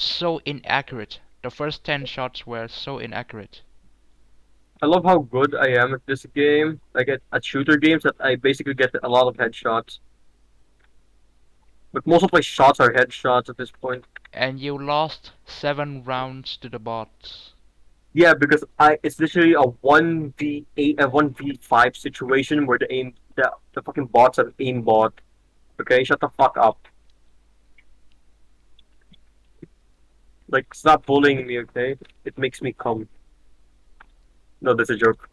so inaccurate. The first 10 shots were so inaccurate. I love how good I am at this game. Like at, at shooter games, that I basically get a lot of headshots. But most of my shots are headshots at this point. And you lost 7 rounds to the bots. Yeah, because I it's literally a one v eight a one v five situation where the aim the the fucking bots have aimbot. Okay, shut the fuck up. Like stop bullying me, okay? It makes me calm. No, that's a joke.